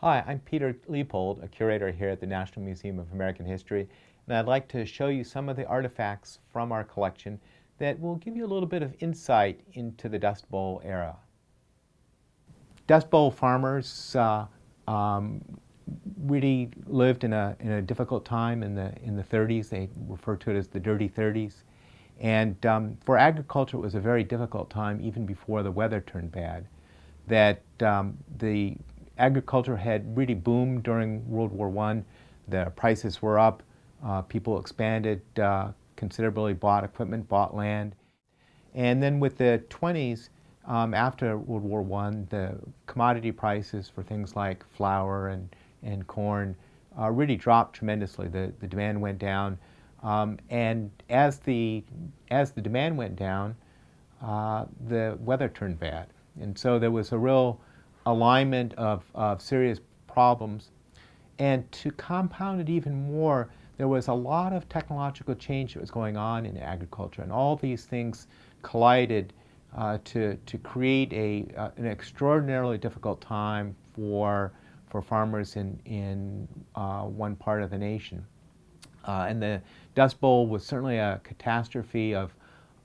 Hi, I'm Peter Liebhold, a curator here at the National Museum of American History, and I'd like to show you some of the artifacts from our collection that will give you a little bit of insight into the Dust Bowl era. Dust Bowl farmers uh, um, really lived in a, in a difficult time in the, in the 30s. They refer to it as the dirty 30s. And um, for agriculture, it was a very difficult time even before the weather turned bad. That um, the agriculture had really boomed during World War I. The prices were up. Uh, people expanded uh, considerably, bought equipment, bought land. And then with the 20s, um, after World War I, the commodity prices for things like flour and, and corn uh, really dropped tremendously. The, the demand went down. Um, and as the, as the demand went down, uh, the weather turned bad. And so there was a real alignment of, of serious problems. And to compound it even more, there was a lot of technological change that was going on in agriculture, and all these things collided uh, to, to create a, uh, an extraordinarily difficult time for, for farmers in, in uh, one part of the nation. Uh, and the Dust Bowl was certainly a catastrophe of,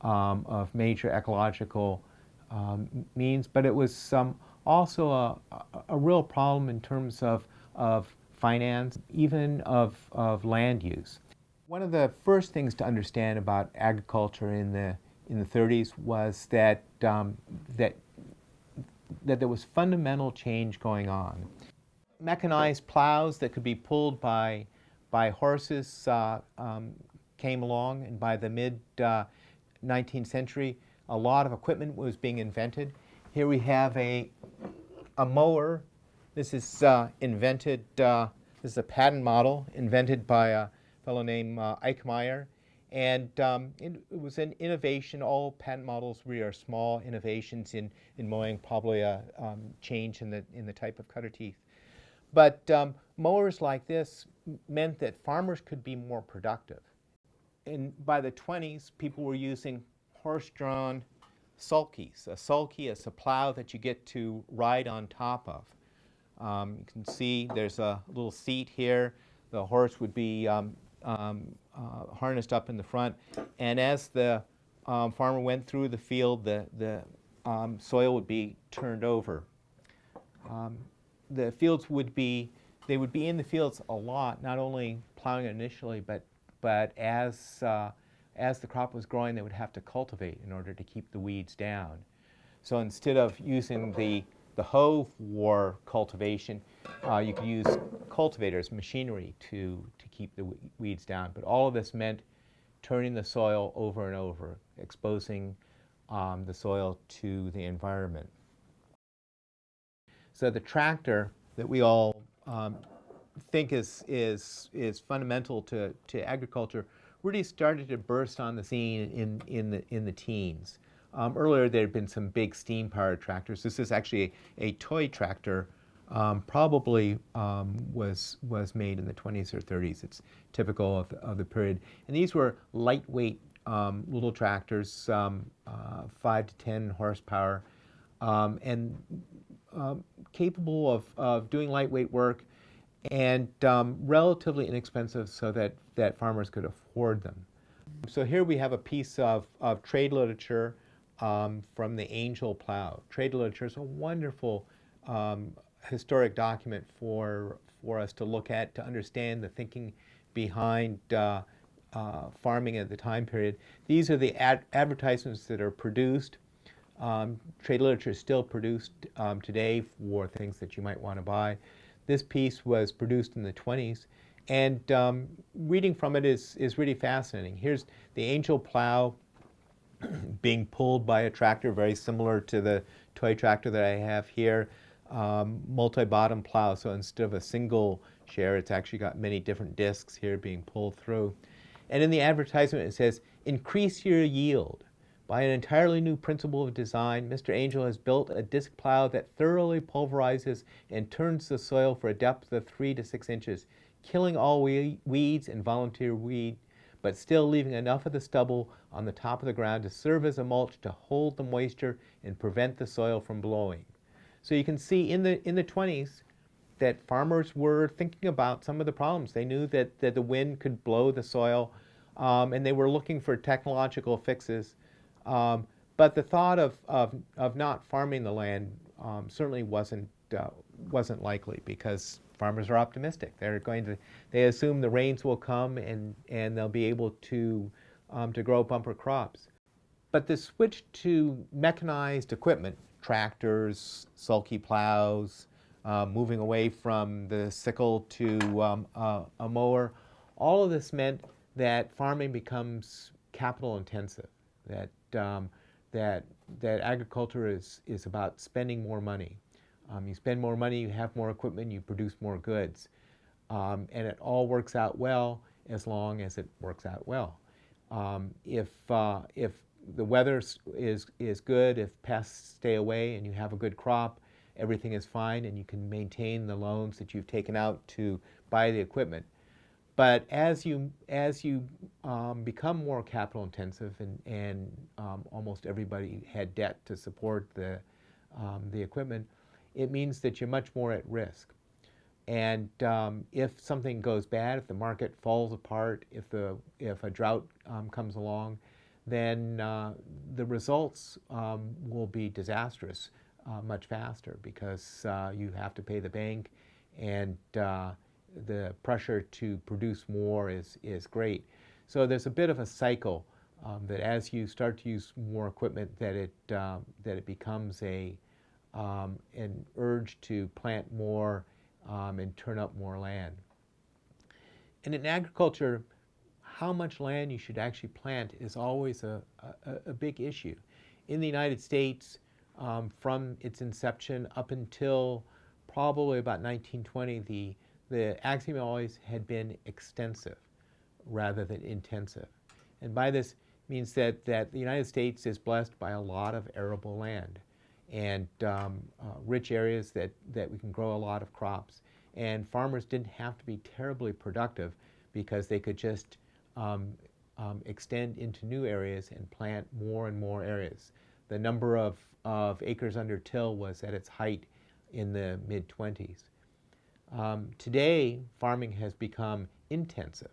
um, of major ecological um, means, but it was some also a, a real problem in terms of, of finance, even of, of land use. One of the first things to understand about agriculture in the, in the 30s was that, um, that, that there was fundamental change going on. Mechanized plows that could be pulled by, by horses uh, um, came along, and by the mid uh, 19th century, a lot of equipment was being invented. Here we have a, a mower. This is uh, invented, uh, this is a patent model invented by a fellow named uh, Eickemeyer. And um, it, it, was an innovation. All patent models really are small innovations in, in mowing, probably a um, change in the, in the type of cutter teeth. But um, mowers like this meant that farmers could be more productive. And by the 20s, people were using horse-drawn sulkies. A sulky is a plow that you get to ride on top of. Um, you can see there's a little seat here. The horse would be um, um, uh, harnessed up in the front. And as the um, farmer went through the field, the, the um, soil would be turned over. Um, the fields would be, they would be in the fields a lot, not only plowing initially, but, but as uh, as the crop was growing, they would have to cultivate in order to keep the weeds down. So instead of using the, the hoe for cultivation, uh, you could use cultivators, machinery, to, to keep the weeds down. But all of this meant turning the soil over and over, exposing um, the soil to the environment. So the tractor that we all um, think is, is, is fundamental to, to agriculture really started to burst on the scene in, in, the, in the teens. Um, earlier, there had been some big steam-powered tractors. This is actually a, a toy tractor, um, probably um, was, was made in the 20s or 30s. It's typical of the, of the period. And these were lightweight um, little tractors, um, uh, 5 to 10 horsepower, um, and capable of, of doing lightweight work and um, relatively inexpensive so that, that farmers could afford them. So here we have a piece of, of trade literature um, from the Angell Plow. Trade literature is a wonderful um, historic document for, for us to look at, to understand the thinking behind uh, uh, farming at the time period. These are the ad advertisements that are produced. Um, trade literature is still produced um, today for things that you might want to buy. This piece was produced in the 20s, and um, reading from it is, is really fascinating. Here's the Angell plow being pulled by a tractor very similar to the toy tractor that I have here. Um, multi-bottom plow, so instead of a single share, it's actually got many different discs here being pulled through. And in the advertisement it says, increase your yield. By an entirely new principle of design, Mr. Angell has built a disc plow that thoroughly pulverizes and turns the soil for a depth of 3 to 6 inches, killing all we weeds and volunteer weed, but still leaving enough of the stubble on the top of the ground to serve as a mulch to hold the moisture and prevent the soil from blowing. So you can see in the, in the 20s, that farmers were thinking about some of the problems. They knew that, that the wind could blow the soil, um, and they were looking for technological fixes. Um, but the thought of, of, of not farming the land um, certainly wasn't, uh, wasn't likely because farmers are optimistic. They're going to, they assume the rains will come and, and they'll be able to, um, to grow bumper crops. But the switch to mechanized equipment, tractors, sulky plows, uh, moving away from the sickle to um, uh, a mower, all of this meant that farming becomes capital intensive, that, um, that, that agriculture is, is about spending more money. Um, you spend more money, you have more equipment, you produce more goods. Um, and it all works out well as long as it works out well. Um, if, uh, if the weather is, is good, if pests stay away and you have a good crop, everything is fine and you can maintain the loans that you've taken out to buy the equipment. But as you, as you um, become more capital intensive and, and um, almost everybody had debt to support the, um, the equipment, it means that you're much more at risk. And um, if something goes bad, if the market falls apart, if, the, if a drought um, comes along, then uh, the results um, will be disastrous uh, much faster because uh, you have to pay the bank and uh, the pressure to produce more is, is great. So there's a bit of a cycle um, that as you start to use more equipment that it, um, that it becomes a, um, an urge to plant more um, and turn up more land. And in agriculture, how much land you should actually plant is always a, a, a big issue. In the United States, um, from its inception up until probably about 1920, the, the ag always had been extensive rather than intensive. And by this means that, that the United States is blessed by a lot of arable land and um, uh, rich areas that, that we can grow a lot of crops. And farmers didn't have to be terribly productive because they could just um, um, extend into new areas and plant more and more areas. The number of, of acres under till was at its height in the mid 20s. Um, today, farming has become intensive.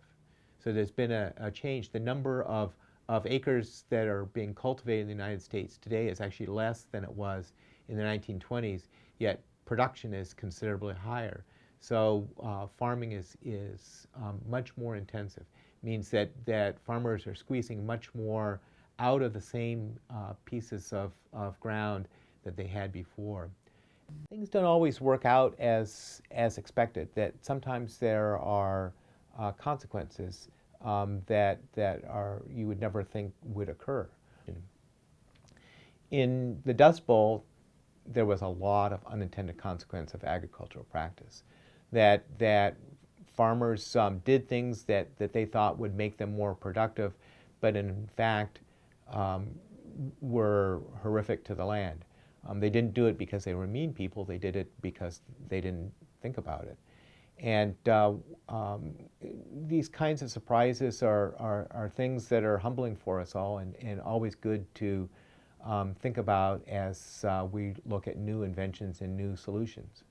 So there's been a, a change. The number of of acres that are being cultivated in the United States today is actually less than it was in the 1920s, yet production is considerably higher. So uh, farming is, is um, much more intensive. It means that, that farmers are squeezing much more out of the same uh, pieces of, of ground that they had before. Things don't always work out as, as expected, that sometimes there are uh, consequences um, that, that are, you would never think would occur. In the Dust Bowl, there was a lot of unintended consequence of agricultural practice. That, that farmers um, did things that, that they thought would make them more productive, but in fact um, were horrific to the land. Um, they didn't do it because they were mean people, they did it because they didn't think about it. And uh, um, these kinds of surprises are, are, are, things that are humbling for us all and, and always good to um, think about as uh, we look at new inventions and new solutions.